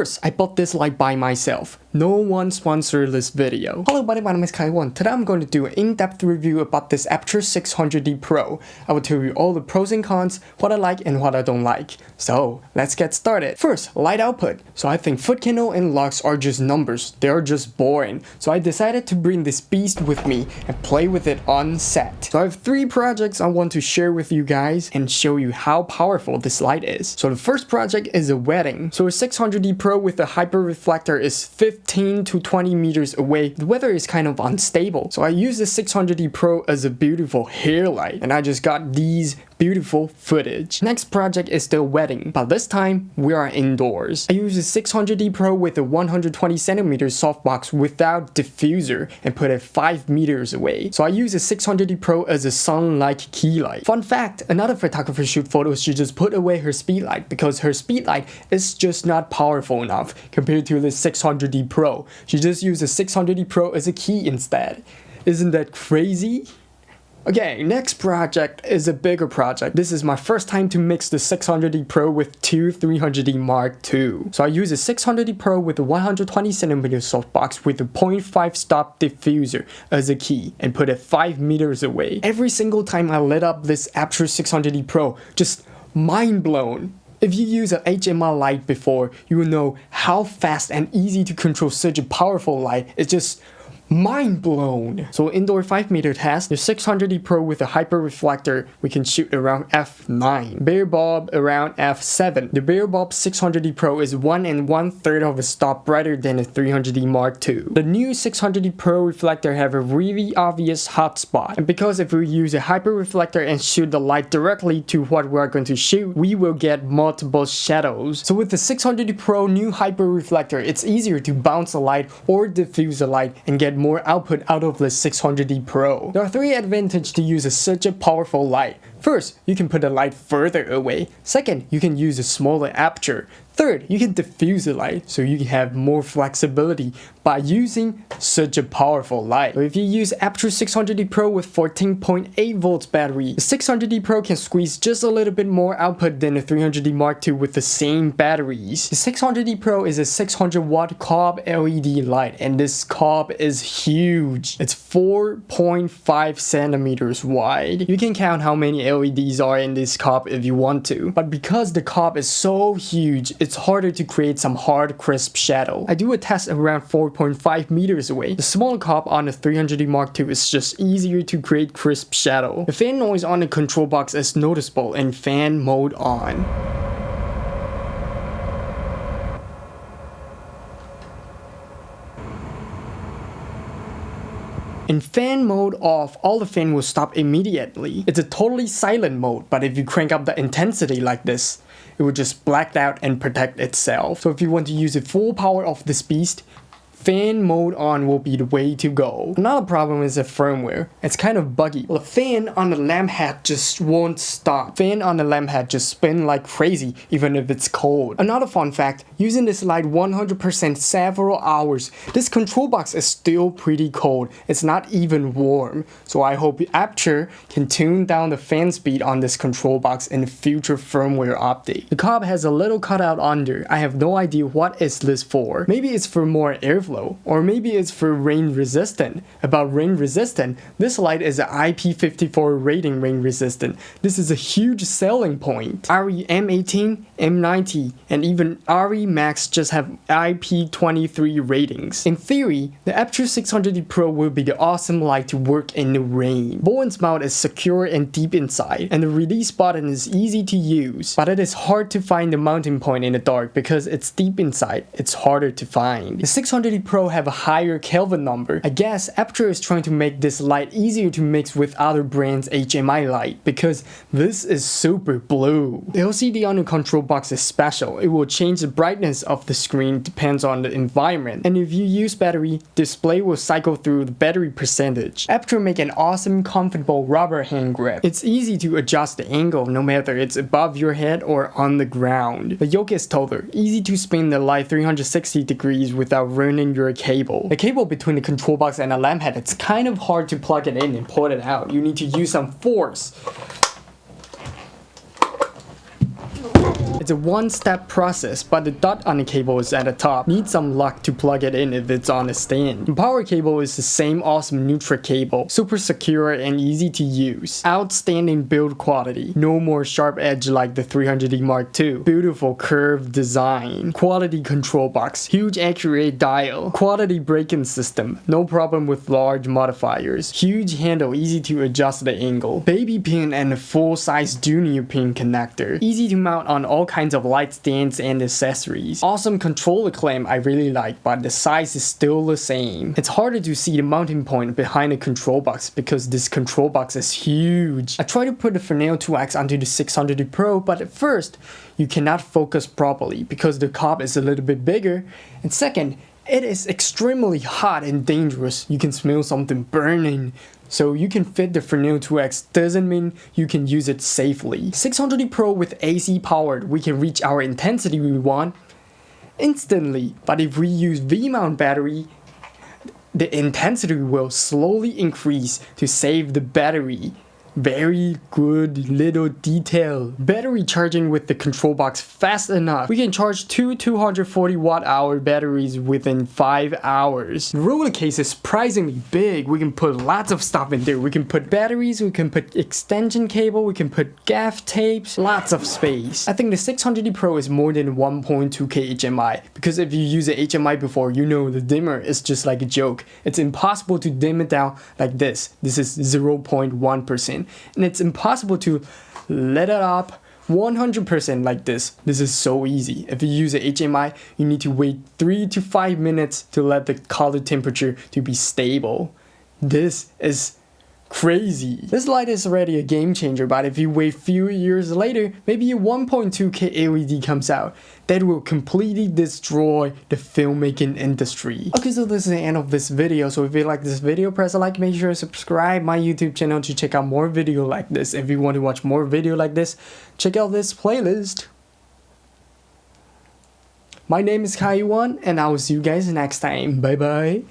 First, I bought this light by myself. No one sponsored this video. Hello buddy, my name is Kai Yuan. Today I'm going to do an in-depth review about this Aputure 600D Pro. I will tell you all the pros and cons, what I like and what I don't like. So, let's get started. First, light output. So I think foot candle and lux are just numbers. They are just boring. So I decided to bring this beast with me and play with it on set. So I have three projects I want to share with you guys and show you how powerful this light is. So the first project is a wedding. So a 600D Pro with a hyper reflector is 15 to 20 meters away, the weather is kind of unstable. So I use the 600D Pro as a beautiful hair light and I just got these beautiful footage. Next project is the wedding, but this time we are indoors. I use a 600D Pro with a 120cm softbox without diffuser and put it 5 meters away. So I use a 600D Pro as a sun-like key light. Fun fact, another photographer shoot photos, she just put away her speed light because her speed light is just not powerful enough compared to the 600D Pro. She just used a 600D Pro as a key instead. Isn't that crazy? Okay, next project is a bigger project. This is my first time to mix the 600D Pro with two 300D Mark II. So I use a 600D Pro with a 120cm softbox with a 0.5 stop diffuser as a key and put it 5 meters away. Every single time I lit up this Aputure 600D Pro, just mind blown. If you use an HMI light before, you will know how fast and easy to control such a powerful light. It's just mind blown. So indoor 5 meter test, the 600D Pro with a hyper reflector, we can shoot around f9. Bare bulb around f7. The bare bulb 600D Pro is 1 and 1 third of a stop brighter than a 300D Mark II. The new 600D Pro reflector have a really obvious hotspot. And because if we use a hyper reflector and shoot the light directly to what we are going to shoot, we will get multiple shadows. So with the 600D Pro new hyper reflector, it's easier to bounce the light or diffuse the light and get more output out of the 600D Pro. There are three advantages to use such a powerful light. First, you can put the light further away. Second, you can use a smaller aperture. Third, you can diffuse the light so you can have more flexibility by using such a powerful light. If you use Aputure 600D Pro with 14.8 volts battery, the 600D Pro can squeeze just a little bit more output than the 300D Mark II with the same batteries. The 600D Pro is a 600 watt cob LED light and this cob is huge. It's 4.5 centimeters wide. You can count how many LEDs are in this cob if you want to, but because the cob is so huge, it's harder to create some hard crisp shadow. I do a test around 4.5 meters away. The small cob on the 300D Mark II is just easier to create crisp shadow. The fan noise on the control box is noticeable in fan mode on. In fan mode off, all the fan will stop immediately. It's a totally silent mode, but if you crank up the intensity like this, it will just black out and protect itself. So if you want to use the full power of this beast, fan mode on will be the way to go. Another problem is the firmware. It's kind of buggy. the fan on the lamp head just won't stop. Fan on the lamp head just spin like crazy even if it's cold. Another fun fact, using this light 100% several hours, this control box is still pretty cold. It's not even warm. So I hope Aputure can tune down the fan speed on this control box in future firmware update. The cob has a little cutout under. I have no idea what is this for. Maybe it's for more airflow airflow, or maybe it's for rain resistant. About rain resistant, this light is an IP54 rating rain resistant. This is a huge selling point. ARRI M18, M90, and even ARRI Max just have IP23 ratings. In theory, the Aputure 600D Pro will be the awesome light to work in the rain. Bowens mount is secure and deep inside, and the release button is easy to use, but it is hard to find the mounting point in the dark because it's deep inside, it's harder to find. The 600D Pro have a higher Kelvin number. I guess Aputure is trying to make this light easier to mix with other brands HMI light because this is super blue. The LCD on the control box is special. It will change the brightness of the screen depends on the environment and if you use battery, display will cycle through the battery percentage. Aputure make an awesome comfortable rubber hand grip. It's easy to adjust the angle no matter it's above your head or on the ground. The yoke is taller, easy to spin the light 360 degrees without ruining your cable. The cable between the control box and the lamp head, it's kind of hard to plug it in and pull it out. You need to use some force. It's a one-step process, but the dot on the cable is at the top. Need some luck to plug it in if it's on a stand. The power cable is the same awesome Neutrik cable, super secure and easy to use. Outstanding build quality, no more sharp edge like the 300D Mark II. Beautiful curved design, quality control box, huge accurate dial, quality braking system, no problem with large modifiers, huge handle. Easy to adjust the angle, baby pin and a full-size junior pin connector, easy to mount on all kinds of light stands and accessories. Awesome controller clamp I really like but the size is still the same. It's harder to see the mounting point behind the control box because this control box is huge. I tried to put the Fresnel 2X onto the 600D Pro but at first you cannot focus properly because the cob is a little bit bigger and second it is extremely hot and dangerous. You can smell something burning. So you can fit the Fresnel 2X doesn't mean you can use it safely. 600D Pro with AC powered, we can reach our intensity we want instantly. But if we use V-mount battery, the intensity will slowly increase to save the battery very good little detail. Battery charging with the control box fast enough. We can charge two 240 watt hour batteries within 5 hours. The roller case is surprisingly big. We can put lots of stuff in there. We can put batteries, we can put extension cable, we can put gaff tapes, lots of space. I think the 600D Pro is more than 1.2k HMI because if you use a HMI before, you know the dimmer is just like a joke. It's impossible to dim it down like this. This is 0.1% and it's impossible to let it up 100% like this. This is so easy. If you use a HMI, you need to wait 3 to 5 minutes to let the color temperature to be stable. This is crazy. This light is already a game changer, but if you wait few years later, maybe a 1.2K LED comes out, that will completely destroy the filmmaking industry. Okay, so this is the end of this video. So if you like this video, press a like, make sure to subscribe my YouTube channel to check out more video like this. If you want to watch more video like this, check out this playlist. My name is Kai Yuan, and I will see you guys next time. Bye bye.